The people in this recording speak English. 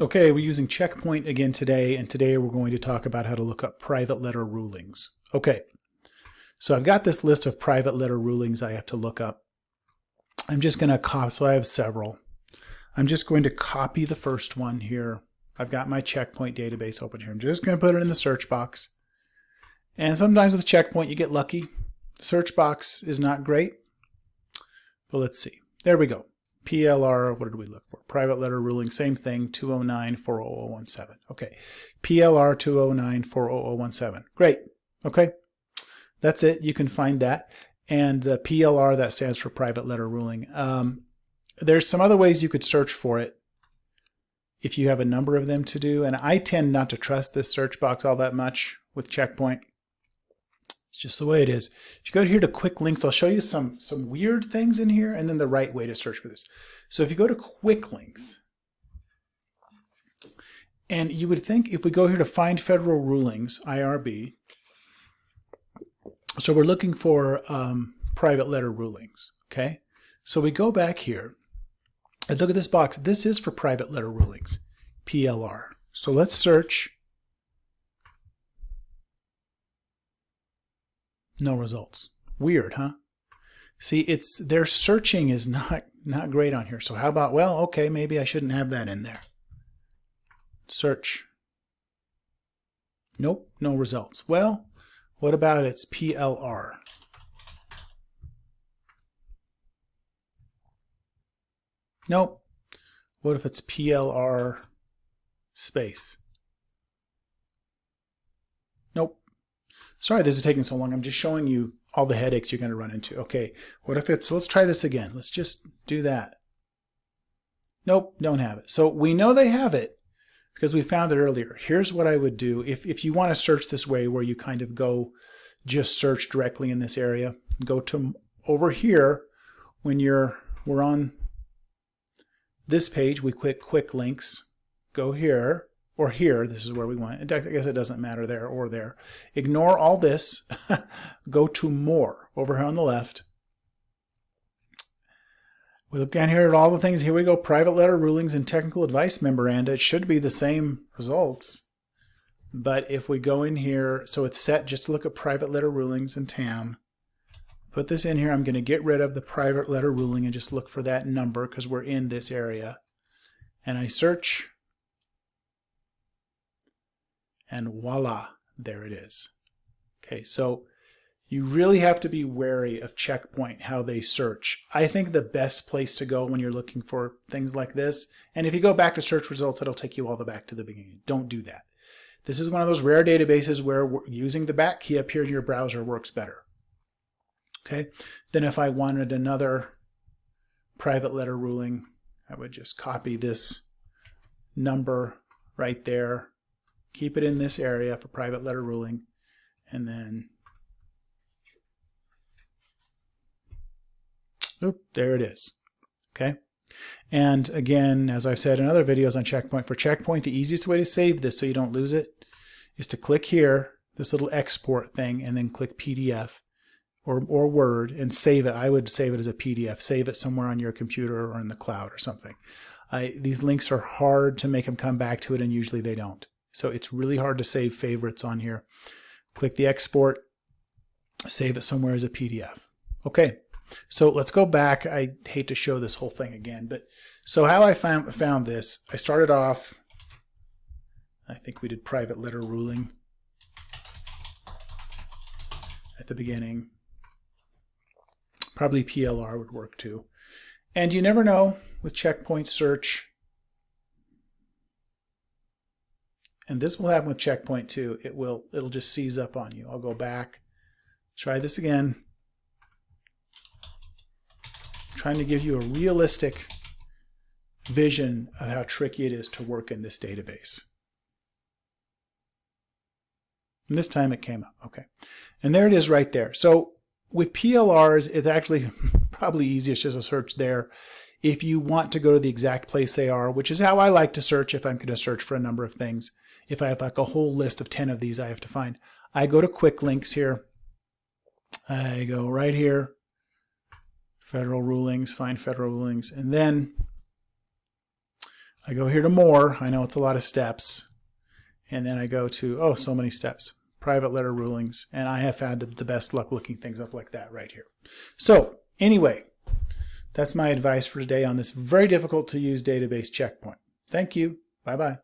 Okay, we're using checkpoint again today, and today we're going to talk about how to look up private letter rulings. Okay, so I've got this list of private letter rulings I have to look up. I'm just going to copy, so I have several. I'm just going to copy the first one here. I've got my checkpoint database open here. I'm just going to put it in the search box. And sometimes with checkpoint you get lucky. The search box is not great, but let's see. There we go. PLR, what did we look for? Private letter ruling, same thing, 209-40017. Okay, PLR 209-40017. Great, okay. That's it, you can find that. And the PLR, that stands for private letter ruling. Um, there's some other ways you could search for it if you have a number of them to do. And I tend not to trust this search box all that much with Checkpoint. Just the way it is. If you go here to quick links, I'll show you some, some weird things in here and then the right way to search for this. So if you go to quick links, and you would think if we go here to find federal rulings, IRB, so we're looking for um, private letter rulings, okay? So we go back here and look at this box. This is for private letter rulings, PLR. So let's search No results. Weird, huh? See, it's their searching is not not great on here. So how about, well, okay, maybe I shouldn't have that in there. Search. Nope, no results. Well, what about its PLR? Nope. What if it's PLR space? Nope. Sorry this is taking so long. I'm just showing you all the headaches you're going to run into. Okay, what if it's, let's try this again. Let's just do that. Nope, don't have it. So we know they have it because we found it earlier. Here's what I would do if, if you want to search this way where you kind of go just search directly in this area. Go to over here when you're we're on this page, we click quick links. Go here or here, this is where we want. I guess it doesn't matter there or there. Ignore all this. Go to more over here on the left. We look down here at all the things. Here we go. Private letter rulings and technical advice memoranda. It should be the same results. But if we go in here, so it's set just to look at private letter rulings and TAM. Put this in here. I'm going to get rid of the private letter ruling and just look for that number because we're in this area. And I search and voila, there it is. Okay, so you really have to be wary of Checkpoint, how they search. I think the best place to go when you're looking for things like this, and if you go back to search results, it'll take you all the way back to the beginning. Don't do that. This is one of those rare databases where using the back key up here in your browser works better. Okay, then if I wanted another private letter ruling, I would just copy this number right there keep it in this area for private letter ruling, and then, oop, there it is. Okay. And again, as I've said in other videos on Checkpoint, for Checkpoint, the easiest way to save this so you don't lose it is to click here, this little export thing, and then click PDF or, or Word and save it. I would save it as a PDF. Save it somewhere on your computer or in the cloud or something. I, these links are hard to make them come back to it, and usually they don't. So it's really hard to save favorites on here. Click the export, save it somewhere as a PDF. Okay, so let's go back. I hate to show this whole thing again, but so how I found, found this, I started off, I think we did private letter ruling at the beginning. Probably PLR would work too. And you never know with checkpoint search And this will happen with checkpoint too. It will, it'll just seize up on you. I'll go back, try this again. I'm trying to give you a realistic vision of how tricky it is to work in this database. And this time it came up, okay. And there it is right there. So with PLRs, it's actually probably easiest just to search there if you want to go to the exact place they are, which is how I like to search if I'm going to search for a number of things. If I have like a whole list of 10 of these I have to find, I go to quick links here. I go right here, federal rulings, find federal rulings, and then I go here to more. I know it's a lot of steps. And then I go to, oh, so many steps, private letter rulings. And I have found the best luck looking things up like that right here. So anyway, that's my advice for today on this very difficult to use database checkpoint. Thank you. Bye-bye.